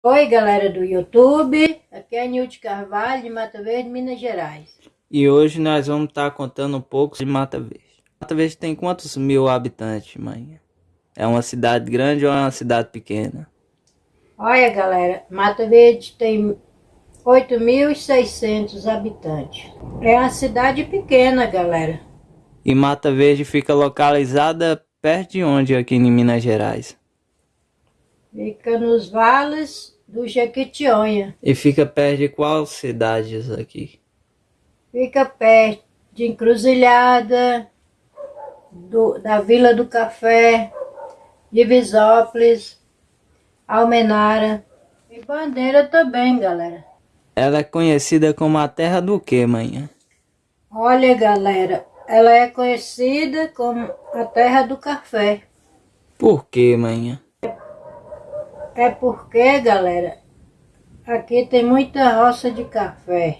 Oi galera do YouTube, aqui é Nilde Carvalho de Mata Verde, Minas Gerais. E hoje nós vamos estar tá contando um pouco de Mata Verde. Mata Verde tem quantos mil habitantes, mãe? É uma cidade grande ou é uma cidade pequena? Olha galera, Mata Verde tem 8.600 habitantes. É uma cidade pequena galera. E Mata Verde fica localizada perto de onde aqui em Minas Gerais? Fica nos vales do Jequitinhonha. E fica perto de qual cidades aqui? Fica perto de Encruzilhada, do, da Vila do Café, Divisópolis, Almenara e Bandeira também, galera. Ela é conhecida como a terra do que, manhã? Olha, galera, ela é conhecida como a terra do café. Por que, manhã? É porque, galera, aqui tem muita roça de café.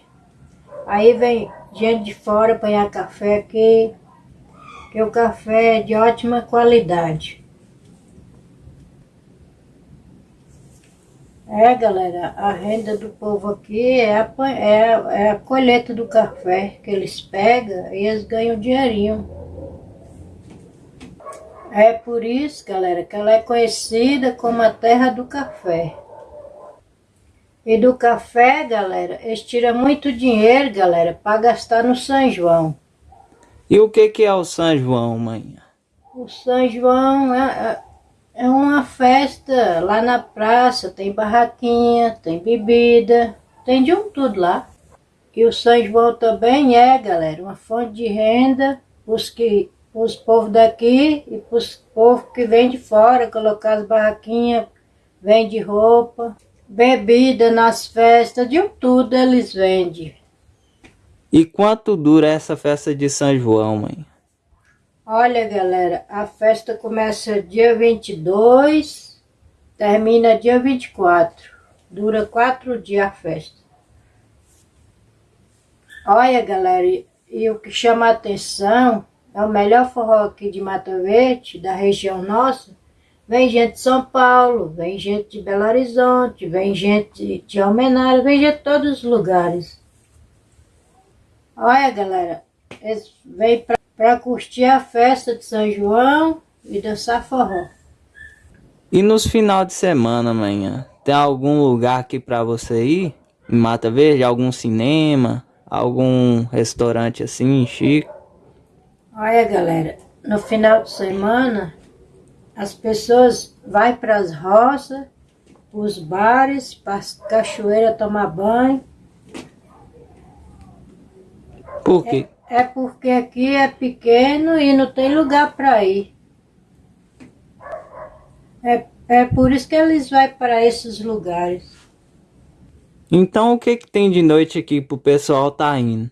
Aí vem gente de fora apanhar café aqui, que o café é de ótima qualidade. É, galera, a renda do povo aqui é a, é, é a colheita do café que eles pegam e eles ganham dinheirinho. É por isso, galera, que ela é conhecida como a terra do café. E do café, galera, eles tiram muito dinheiro, galera, para gastar no São João. E o que que é o São João, mãe? O São João é, é, é uma festa lá na praça, tem barraquinha, tem bebida, tem de um tudo lá. E o São João também é, galera, uma fonte de renda os que os povos daqui e para os povos que vêm de fora, colocar as barraquinhas, vende roupa, bebida nas festas, de um tudo eles vendem. E quanto dura essa festa de São João, mãe? Olha, galera, a festa começa dia 22, termina dia 24. Dura quatro dias a festa. Olha, galera, e, e o que chama a atenção é o melhor forró aqui de Mata Verde, da região nossa. Vem gente de São Paulo, vem gente de Belo Horizonte, vem gente de Almenara, vem gente de todos os lugares. Olha, galera, eles vêm para curtir a festa de São João e dançar forró. E nos final de semana, amanhã, tem algum lugar aqui para você ir? Em Mata Verde? Algum cinema? Algum restaurante assim, chico? Olha, galera, no final de semana, as pessoas vão para as roças, os bares, para as cachoeiras tomar banho. Por quê? É, é porque aqui é pequeno e não tem lugar para ir. É, é por isso que eles vão para esses lugares. Então o que, que tem de noite aqui pro pessoal tá indo?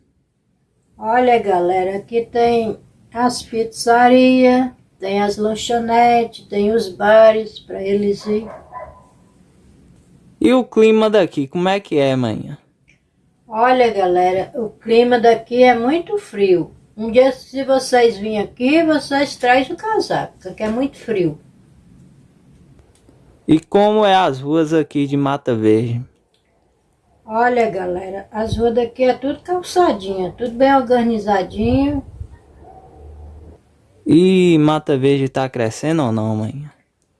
Olha galera, aqui tem as pizzarias, tem as lanchonetes, tem os bares para eles ir. E o clima daqui, como é que é, manhã? Olha, galera, o clima daqui é muito frio. Um dia, se vocês virem aqui, vocês trazem o casaco, porque é muito frio. E como é as ruas aqui de Mata Verde? Olha, galera, as ruas daqui é tudo calçadinha, tudo bem organizadinho. E Mata Verde tá crescendo ou não, mãe?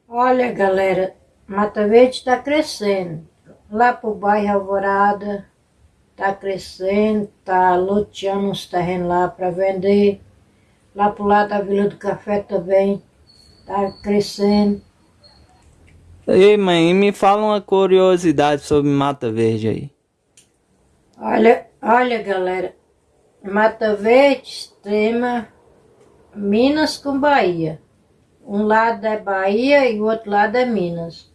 Olha, galera, Mata Verde tá crescendo. Lá pro bairro Alvorada, tá crescendo, tá loteando uns terrenos lá para vender. Lá pro lado da Vila do Café também, tá crescendo. Ei, mãe, me fala uma curiosidade sobre Mata Verde aí. Olha, olha, galera, Mata Verde extrema Minas com Bahia. Um lado é Bahia e o outro lado é Minas.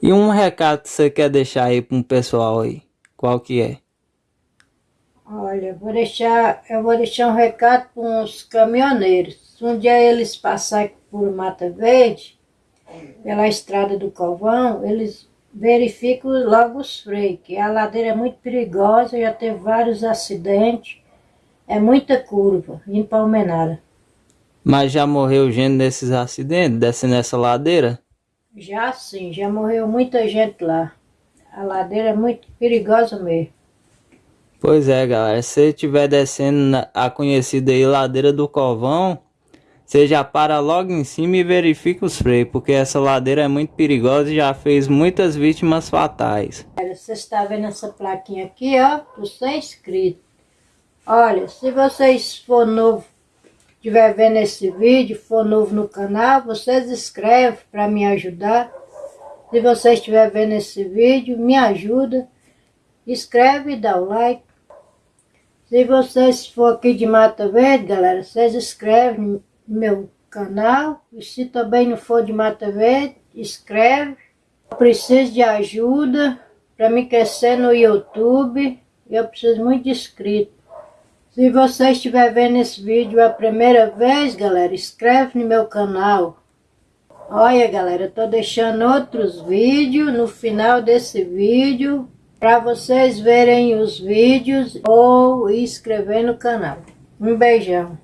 E um recado que você quer deixar aí para um pessoal aí? Qual que é? Olha, vou deixar, eu vou deixar um recado para uns caminhoneiros. Se um dia eles passarem por Mata Verde, pela estrada do Calvão, eles verificam logo os freios, que a ladeira é muito perigosa, já teve vários acidentes. É muita curva, em Palmenara. Mas já morreu gente nesses acidentes, descendo essa ladeira? Já sim, já morreu muita gente lá. A ladeira é muito perigosa mesmo. Pois é, galera. Se você estiver descendo a conhecida aí ladeira do Covão, você já para logo em cima e verifica os freios, porque essa ladeira é muito perigosa e já fez muitas vítimas fatais. Você está vendo essa plaquinha aqui, ó, você é inscrito. Olha, se vocês for novo, estiver vendo esse vídeo, for novo no canal, vocês inscrevem para me ajudar. Se você estiver vendo esse vídeo, me ajuda. Escreve e dá o like. Se vocês for aqui de Mata Verde, galera, vocês inscrevem no meu canal. E se também não for de Mata Verde, escreve. Eu preciso de ajuda para me crescer no YouTube. Eu preciso muito de inscritos. Se você estiver vendo esse vídeo a primeira vez, galera, inscreve no meu canal. Olha, galera, eu tô deixando outros vídeos no final desse vídeo para vocês verem os vídeos ou inscrever no canal. Um beijão.